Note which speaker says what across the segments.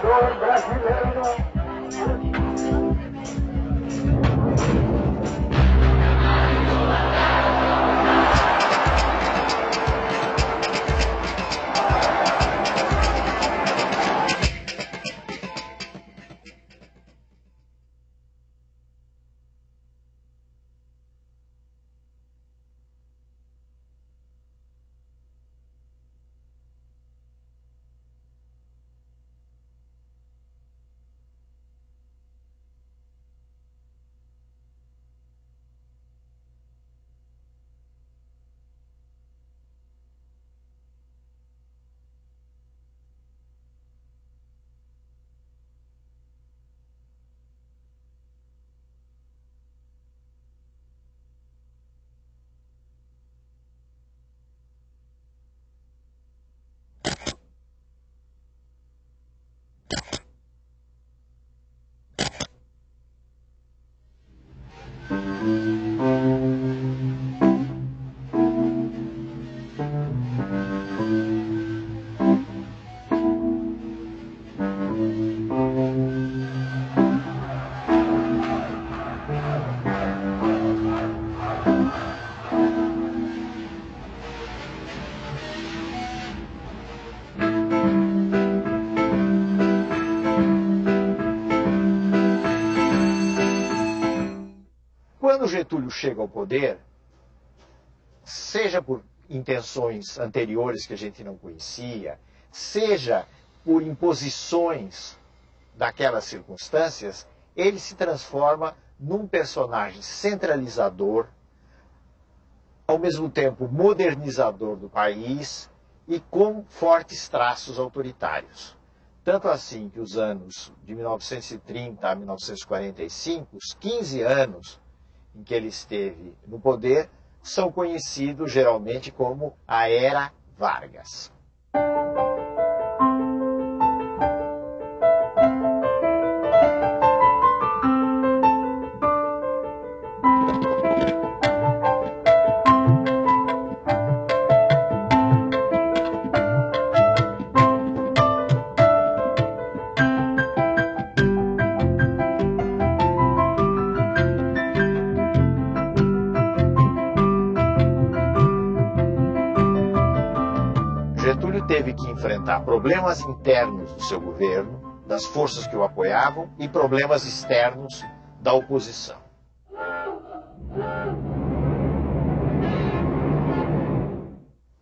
Speaker 1: trabalhador brasileiro.
Speaker 2: Quando Getúlio chega ao poder, seja por intenções anteriores que a gente não conhecia, seja por imposições daquelas circunstâncias, ele se transforma num personagem centralizador, ao mesmo tempo modernizador do país e com fortes traços autoritários. Tanto assim que os anos de 1930 a 1945, os 15 anos em que ele esteve no poder, são conhecidos geralmente como a Era Vargas. Problemas internos do seu governo, das forças que o apoiavam, e problemas externos da oposição.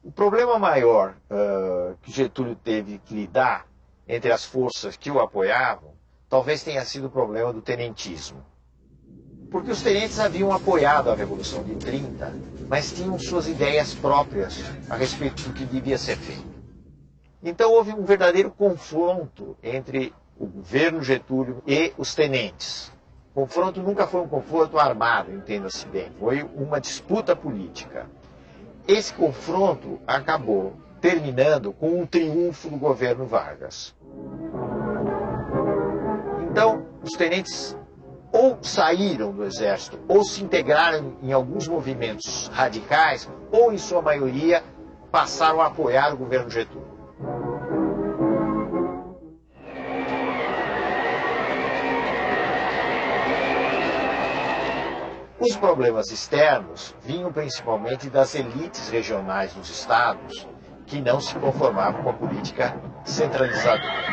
Speaker 2: O problema maior uh, que Getúlio teve que lidar entre as forças que o apoiavam talvez tenha sido o problema do tenentismo. Porque os tenentes haviam apoiado a Revolução de 30, mas tinham suas ideias próprias a respeito do que devia ser feito. Então houve um verdadeiro confronto entre o governo Getúlio e os tenentes. O confronto nunca foi um confronto armado, entenda-se bem, foi uma disputa política. Esse confronto acabou terminando com um triunfo do governo Vargas. Então, os tenentes ou saíram do exército, ou se integraram em alguns movimentos radicais, ou, em sua maioria, passaram a apoiar o governo Getúlio. Os problemas externos vinham principalmente das elites regionais dos estados, que não se conformavam com a política centralizadora.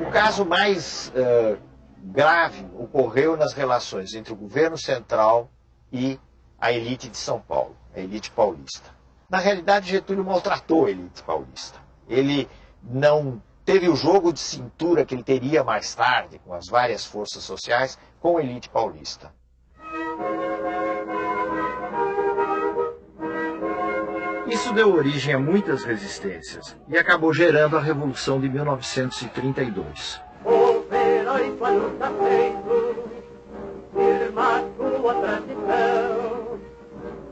Speaker 2: O caso mais uh, grave ocorreu nas relações entre o governo central e a elite de São Paulo, a elite paulista. Na realidade, Getúlio maltratou a elite paulista. Ele não teve o jogo de cintura que ele teria mais tarde com as várias forças sociais com a elite paulista. Isso deu origem a muitas resistências e acabou gerando a Revolução de 1932.
Speaker 1: O herói sua luta feito, firma sua tradição,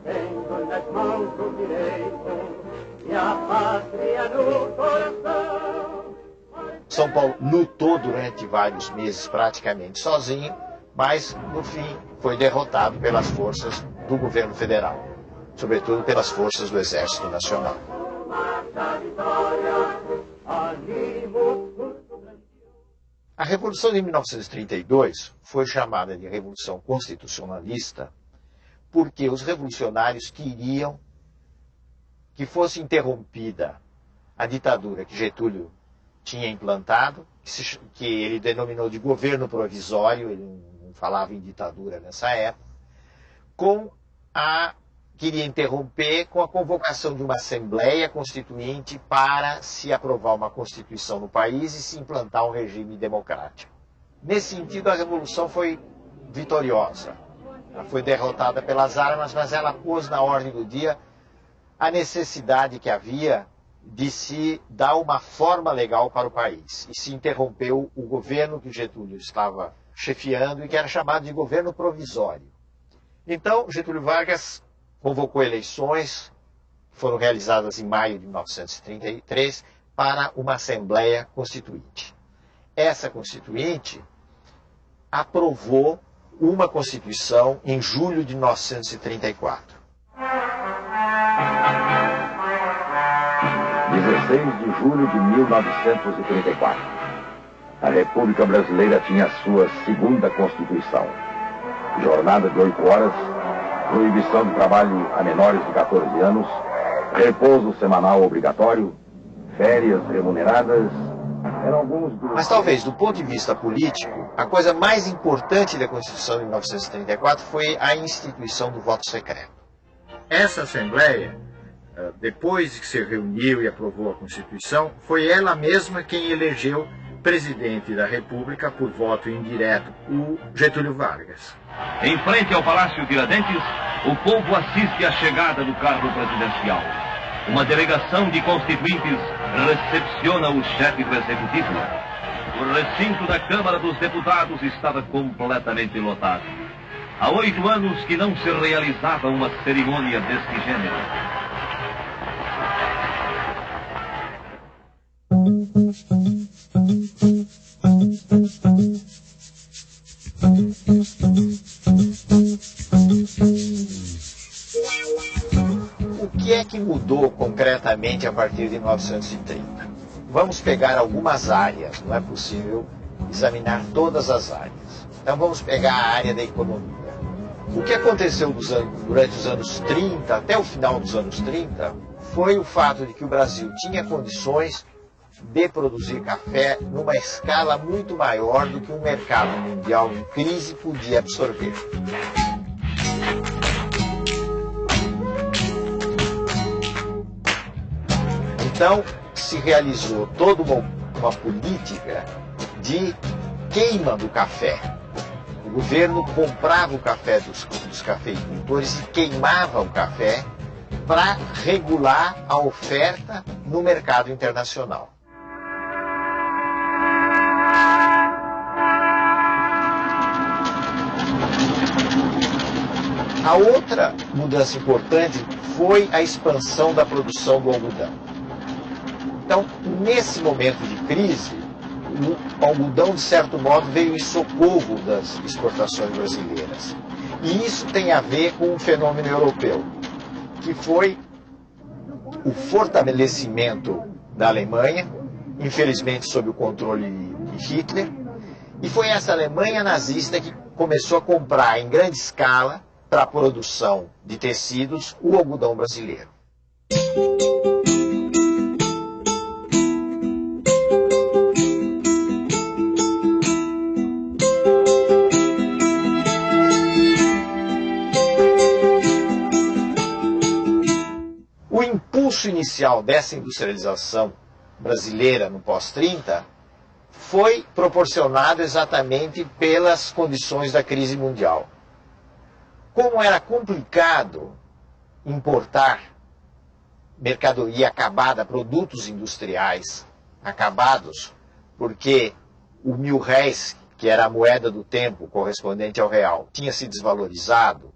Speaker 1: tendo nas mãos o direito e a pátria no coração.
Speaker 2: São Paulo lutou durante vários meses praticamente sozinho, mas no fim foi derrotado pelas forças do governo federal, sobretudo pelas forças do Exército Nacional. A Revolução de 1932 foi chamada de Revolução Constitucionalista porque os revolucionários queriam que fosse interrompida a ditadura que Getúlio tinha implantado, que, se, que ele denominou de governo provisório, ele não falava em ditadura nessa época, com a queria interromper com a convocação de uma Assembleia Constituinte para se aprovar uma Constituição no país e se implantar um regime democrático. Nesse sentido, a Revolução foi vitoriosa. Ela foi derrotada pelas armas, mas ela pôs na ordem do dia a necessidade que havia de se dar uma forma legal para o país. E se interrompeu o governo que Getúlio estava chefiando e que era chamado de governo provisório. Então, Getúlio Vargas convocou eleições, foram realizadas em maio de 1933, para uma Assembleia Constituinte. Essa Constituinte aprovou uma Constituição em julho de 1934.
Speaker 3: 16 de julho de 1934. A República Brasileira tinha sua segunda Constituição. Jornada de oito horas proibição de trabalho a menores de 14 anos, repouso semanal obrigatório, férias remuneradas, eram alguns dos...
Speaker 2: Mas talvez, do ponto de vista político, a coisa mais importante da Constituição de 1934 foi a instituição do voto secreto. Essa Assembleia, eh, depois que se reuniu e aprovou a Constituição, foi ela mesma quem elegeu presidente da República por voto indireto, o Getúlio Vargas.
Speaker 4: Em frente ao Palácio Tiradentes, o povo assiste à chegada do carro presidencial. Uma delegação de constituintes recepciona o chefe do executivo. O recinto da Câmara dos Deputados estava completamente lotado. Há oito anos que não se realizava uma cerimônia deste gênero.
Speaker 2: Que mudou concretamente a partir de 1930? Vamos pegar algumas áreas, não é possível examinar todas as áreas. Então vamos pegar a área da economia. O que aconteceu durante os anos 30, até o final dos anos 30, foi o fato de que o Brasil tinha condições de produzir café numa escala muito maior do que o mercado mundial em crise podia absorver. Então, se realizou toda uma, uma política de queima do café. O governo comprava o café dos, dos cafeicultores e queimava o café para regular a oferta no mercado internacional. A outra mudança importante foi a expansão da produção do algodão. Então, nesse momento de crise, o algodão, de certo modo, veio em socorro das exportações brasileiras. E isso tem a ver com um fenômeno europeu, que foi o fortalecimento da Alemanha, infelizmente sob o controle de Hitler, e foi essa Alemanha nazista que começou a comprar em grande escala para a produção de tecidos o algodão brasileiro. Impulso inicial dessa industrialização brasileira no pós-30 foi proporcionado exatamente pelas condições da crise mundial. Como era complicado importar mercadoria acabada, produtos industriais acabados, porque o mil réis, que era a moeda do tempo correspondente ao real, tinha se desvalorizado,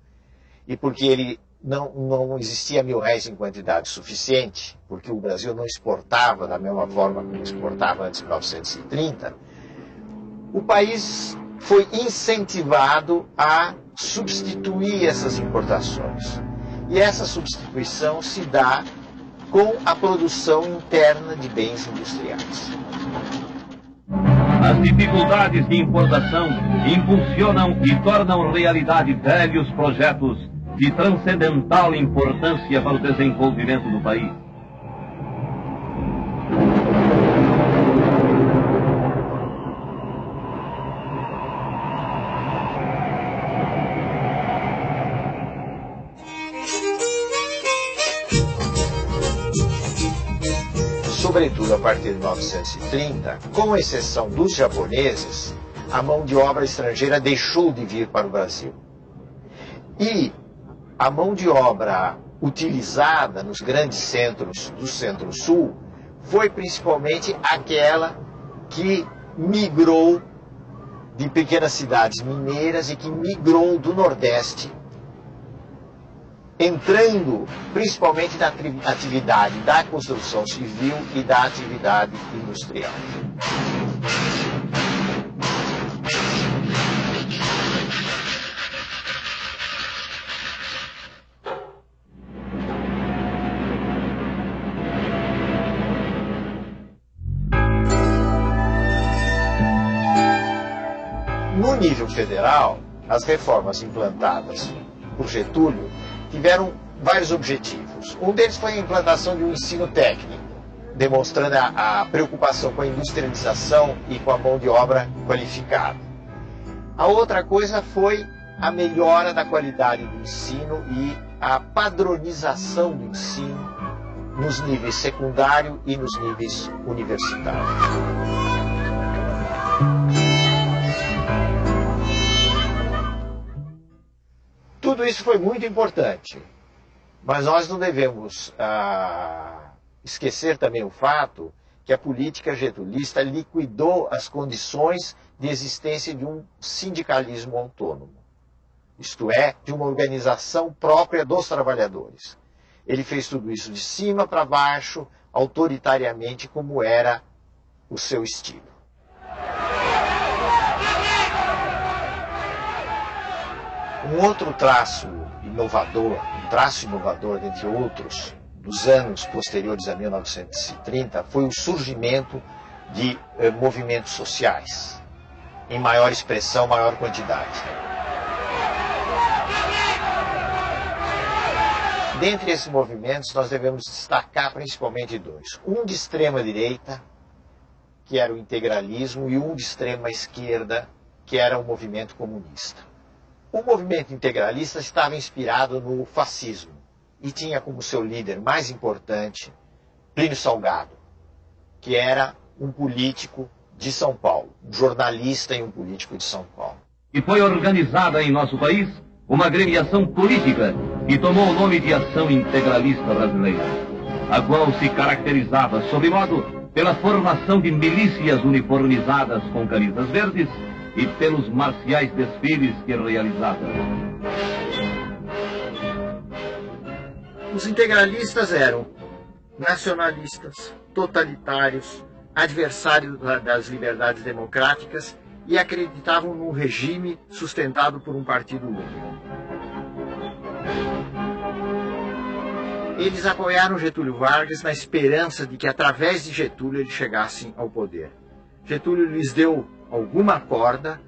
Speaker 2: e porque ele não, não existia mil réis em quantidade suficiente, porque o Brasil não exportava da mesma forma como exportava antes de 1930, o país foi incentivado a substituir essas importações. E essa substituição se dá com a produção interna de bens industriais.
Speaker 4: As dificuldades de importação impulsionam e tornam realidade velhos projetos de transcendental importância para o desenvolvimento do país.
Speaker 2: sobretudo a partir de 1930, com exceção dos japoneses, a mão de obra estrangeira deixou de vir para o Brasil. E a mão de obra utilizada nos grandes centros do Centro-Sul foi principalmente aquela que migrou de pequenas cidades mineiras e que migrou do Nordeste entrando principalmente na atividade da construção civil e da atividade industrial. Federal, as reformas implantadas por Getúlio tiveram vários objetivos. Um deles foi a implantação de um ensino técnico, demonstrando a, a preocupação com a industrialização e com a mão de obra qualificada. A outra coisa foi a melhora da qualidade do ensino e a padronização do ensino nos níveis secundário e nos níveis universitários. Tudo isso foi muito importante, mas nós não devemos ah, esquecer também o fato que a política getulista liquidou as condições de existência de um sindicalismo autônomo, isto é, de uma organização própria dos trabalhadores. Ele fez tudo isso de cima para baixo, autoritariamente, como era o seu estilo. Um outro traço inovador, um traço inovador, dentre outros, dos anos posteriores a 1930, foi o surgimento de eh, movimentos sociais, em maior expressão, maior quantidade. Dentre esses movimentos, nós devemos destacar principalmente dois. Um de extrema direita, que era o integralismo, e um de extrema esquerda, que era o movimento comunista. O movimento integralista estava inspirado no fascismo e tinha como seu líder mais importante Plínio Salgado, que era um político de São Paulo, um jornalista e um político de São Paulo.
Speaker 4: E foi organizada em nosso país uma gremiação política que tomou o nome de Ação Integralista Brasileira, a qual se caracterizava, sob modo, pela formação de milícias uniformizadas com camisas verdes e pelos marciais desfiles que realizava.
Speaker 2: Os integralistas eram nacionalistas, totalitários, adversários das liberdades democráticas e acreditavam num regime sustentado por um partido único. Eles apoiaram Getúlio Vargas na esperança de que através de Getúlio eles chegassem ao poder. Getúlio lhes deu alguma corda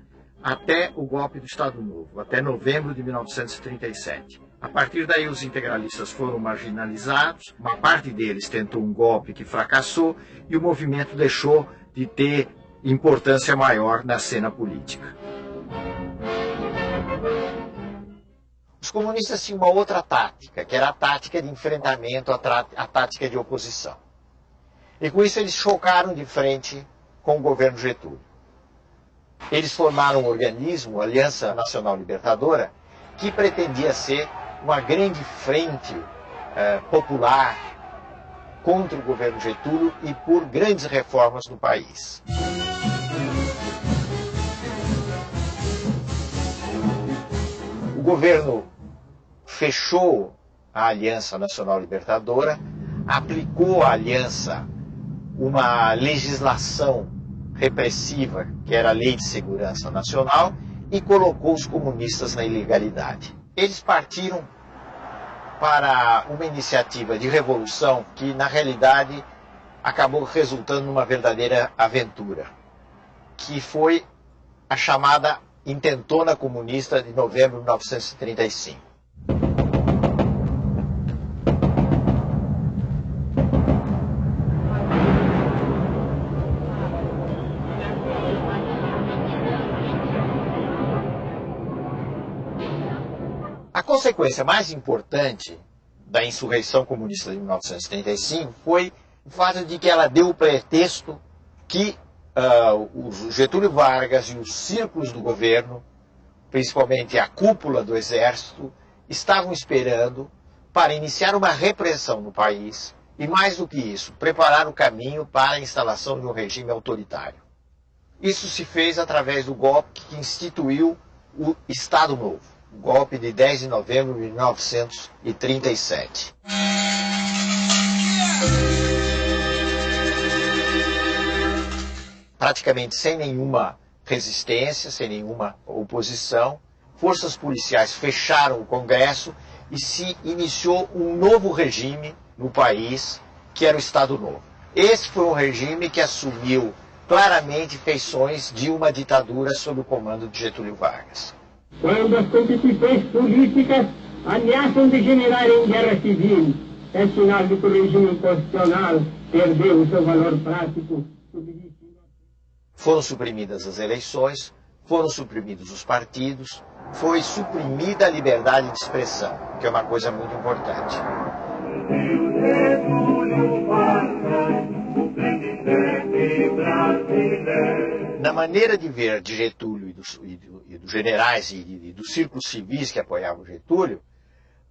Speaker 2: até o golpe do Estado Novo, até novembro de 1937. A partir daí, os integralistas foram marginalizados, uma parte deles tentou um golpe que fracassou e o movimento deixou de ter importância maior na cena política. Os comunistas tinham uma outra tática, que era a tática de enfrentamento, a, tática de oposição. E com isso eles chocaram de frente com o governo Getúlio. Eles formaram um organismo, a Aliança Nacional Libertadora, que pretendia ser uma grande frente eh, popular contra o governo Getúlio e por grandes reformas no país. O governo fechou a Aliança Nacional Libertadora, aplicou à aliança uma legislação repressiva, que era a Lei de Segurança Nacional, e colocou os comunistas na ilegalidade. Eles partiram para uma iniciativa de revolução que, na realidade, acabou resultando numa verdadeira aventura. que foi a chamada intentona comunista de novembro de 1935. Consequência mais importante da insurreição comunista de 1935 foi o fato de que ela deu o pretexto que uh, o Getúlio Vargas e os círculos do governo, principalmente a cúpula do exército, estavam esperando para iniciar uma repressão no país e, mais do que isso, preparar o caminho para a instalação de um regime autoritário. Isso se fez através do golpe que instituiu o Estado Novo, golpe de 10 de novembro de 1937 praticamente sem nenhuma resistência, sem nenhuma oposição. Forças policiais fecharam o Congresso e se iniciou um novo regime no país, que era o Estado Novo. Esse foi um regime que assumiu claramente feições de uma ditadura sob o comando de Getúlio Vargas.
Speaker 5: Quando as constituições políticas ameaçam degenerar em guerra civil, é sinal de que o regime constitucional perdeu o seu valor prático
Speaker 2: foram suprimidas as eleições, foram suprimidos os partidos, foi suprimida a liberdade de expressão, que é uma coisa muito importante. Na maneira de ver de Getúlio e dos, e e dos generais e, e, dos círculos civis que apoiavam Getúlio,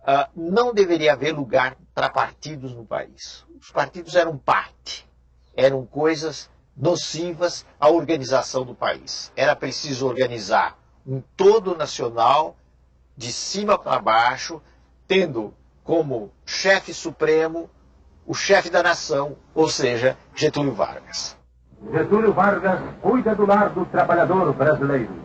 Speaker 2: uh, não deveria haver lugar para partidos no país. Os partidos eram parte, eram coisas nocivas à organização do país. Era preciso organizar um todo nacional, de cima para baixo, tendo como chefe supremo o chefe da nação, ou seja, Getúlio Vargas.
Speaker 3: Getúlio Vargas cuida do lar do trabalhador brasileiro.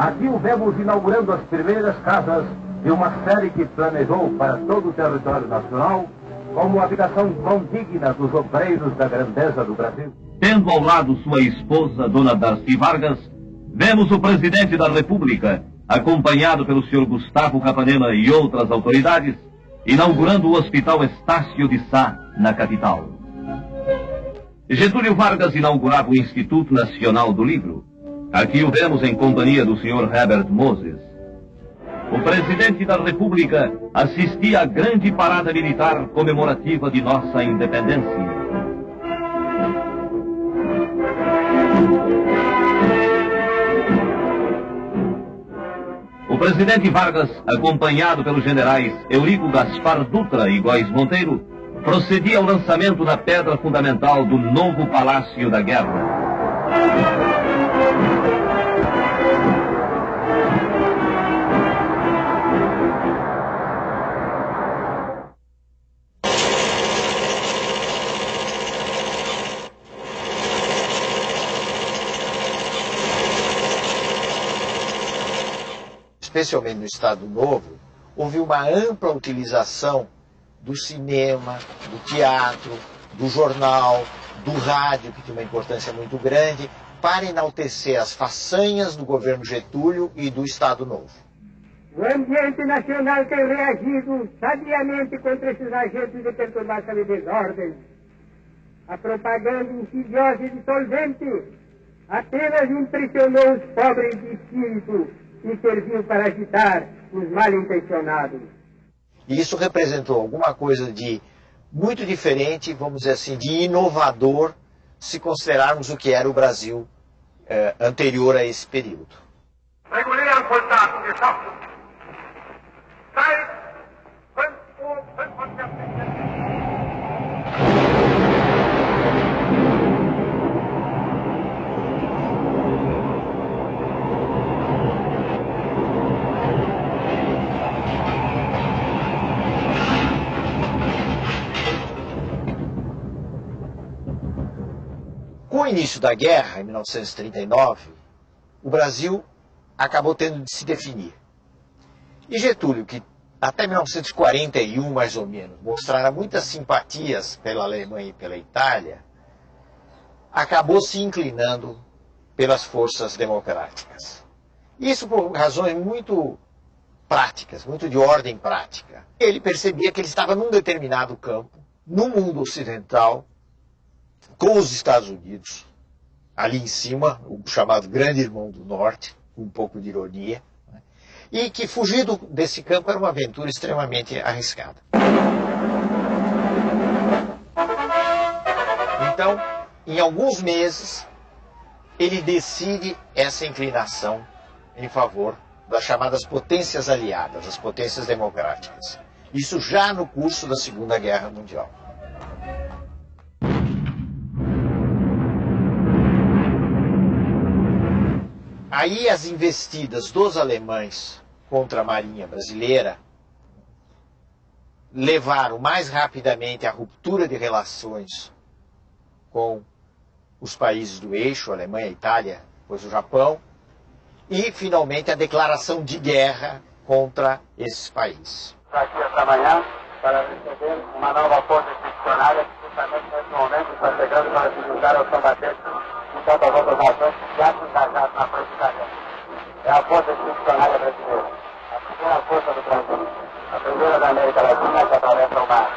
Speaker 3: Aqui o vemos inaugurando as primeiras casas de uma série que planejou para todo o território nacional como habitação condigna dos obreiros da grandeza do Brasil.
Speaker 4: Tendo ao lado sua esposa, Dona Darcy Vargas, vemos o presidente da República, acompanhado pelo senhor Gustavo Capanema e outras autoridades, inaugurando o Hospital Estácio de Sá, na capital. Getúlio Vargas inaugurava o Instituto Nacional do Livro. Aqui o vemos em companhia do senhor Herbert Moses. O presidente da República assistia à grande parada militar comemorativa de nossa independência. O presidente Vargas, acompanhado pelos generais Eurico Gaspar Dutra e Góis Monteiro, procedia ao lançamento da pedra fundamental do novo Palácio da Guerra.
Speaker 2: Especialmente no Estado Novo, houve uma ampla utilização do cinema, do teatro, do jornal, do rádio, que tinha uma importância muito grande, para enaltecer as façanhas do governo Getúlio e do Estado Novo.
Speaker 5: O ambiente nacional tem reagido sabiamente contra esses agentes de perturbação e desordem. A propaganda insidiosa e dissolvente apenas impressionou os pobres de espírito e serviu para agitar os mal intencionados.
Speaker 2: E isso representou alguma coisa de muito diferente, vamos dizer assim, de inovador, se considerarmos o que era o Brasil eh, anterior a esse período.
Speaker 1: Regulieren Soldaten geschaffen. Seit
Speaker 2: início da guerra, em 1939, o Brasil acabou tendo de se definir. E Getúlio, que até 1941, mais ou menos, mostrara muitas simpatias pela Alemanha e pela Itália, acabou se inclinando pelas forças democráticas. Isso por razões muito práticas, muito de ordem prática. Ele percebia que ele estava num determinado campo, no mundo ocidental, com os Estados Unidos, ali em cima, o chamado Grande Irmão do Norte, com um pouco de ironia, né? e que fugir do, desse campo era uma aventura extremamente arriscada. Então, em alguns meses, ele decide essa inclinação em favor das chamadas potências aliadas, as potências democráticas. Isso já no curso da Segunda Guerra Mundial. Aí as investidas dos alemães contra a Marinha Brasileira levaram mais rapidamente à ruptura de relações com os países do eixo, Alemanha, Itália, depois o Japão, e, finalmente, a declaração de guerra contra esses países.
Speaker 6: Aqui esta manhã para receber uma nova força institucionária que justamente nesse momento está chegando para se juntar aos combatentes de tantas outras nações que já se frente da guerra. É a força institucionária brasileira, a primeira força do Brasil, a primeira da América Latina que atravessa o mar.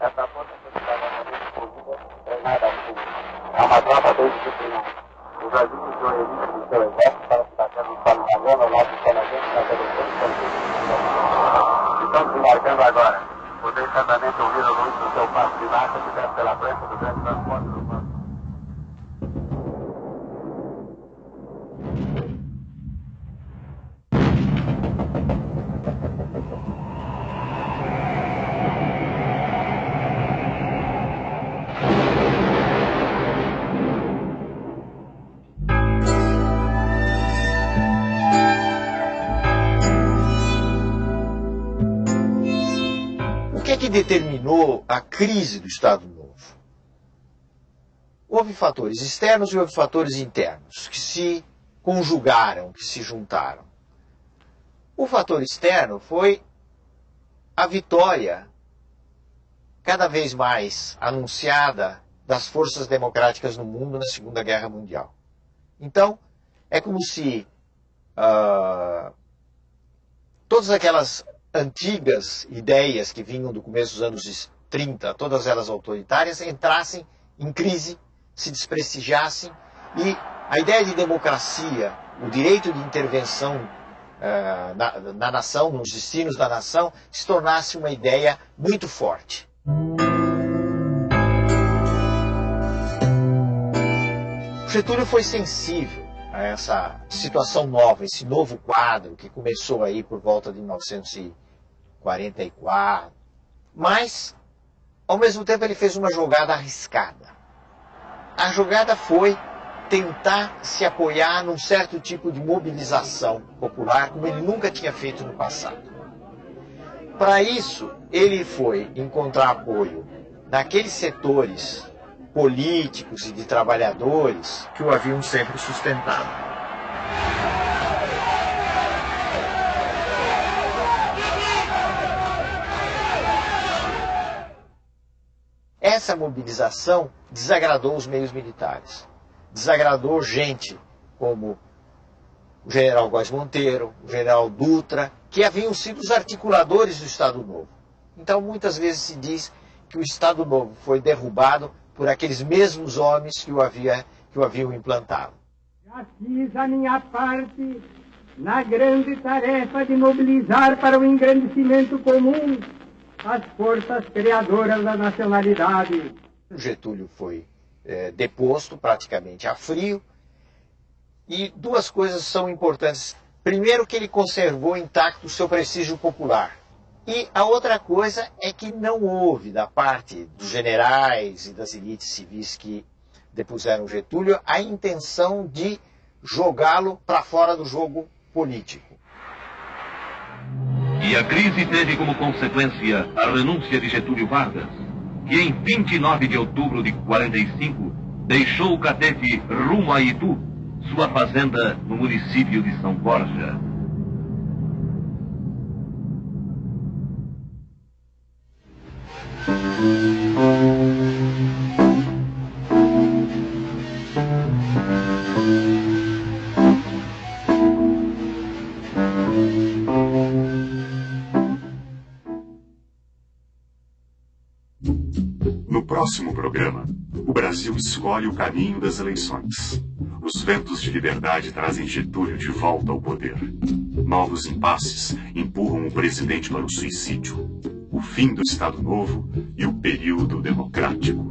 Speaker 6: Essa força institucionária é treinada assim. É uma tropa bem disciplinada. O Brasil usou elite do seu exército para se bater no Solo Mariano, ao lado do canadense, na televisão Estão se marcando agora. Vocês certamente ouviram o luz do seu passo de marcha que desce pela frente do grande transporte do
Speaker 2: determinou a crise do Estado Novo? Houve fatores externos e houve fatores internos que se conjugaram, que se juntaram. O fator externo foi a vitória cada vez mais anunciada das forças democráticas no mundo na Segunda Guerra Mundial. Então, é como se uh, todas aquelas antigas ideias que vinham do começo dos anos 30, todas elas autoritárias, entrassem em crise, se desprestigiassem e a ideia de democracia, o direito de intervenção uh, na, na nação, nos destinos da nação, se tornasse uma ideia muito forte. Getúlio foi sensível a essa situação nova, esse novo quadro que começou aí por volta de 1900 44. Mas, ao mesmo tempo, ele fez uma jogada arriscada. A jogada foi tentar se apoiar num certo tipo de mobilização popular, como ele nunca tinha feito no passado. Para isso, ele foi encontrar apoio naqueles setores políticos e de trabalhadores que o haviam sempre sustentado. Essa mobilização desagradou os meios militares. Desagradou gente como o general Góes Monteiro, o general Dutra, que haviam sido os articuladores do Estado Novo. Então, muitas vezes se diz que o Estado Novo foi derrubado por aqueles mesmos homens que o, havia, que o haviam implantado.
Speaker 5: Já fiz a minha parte na grande tarefa de mobilizar para o engrandecimento comum as forças criadoras da nacionalidade.
Speaker 2: Getúlio foi é, deposto praticamente a frio. E duas coisas são importantes. Primeiro, que ele conservou intacto o seu prestígio popular. E a outra coisa é que não houve, da parte dos generais e das elites civis que depuseram Getúlio, a intenção de jogá-lo para fora do jogo político.
Speaker 4: E a crise teve como consequência a renúncia de Getúlio Vargas, que em 29 de outubro de 45 deixou o Catete rumo a Itu, sua fazenda no município de São Borja.
Speaker 7: Próximo programa, o Brasil escolhe o caminho das eleições. Os ventos de liberdade trazem Getúlio de volta ao poder. Novos impasses empurram o presidente para o suicídio. O fim do Estado Novo e o período democrático.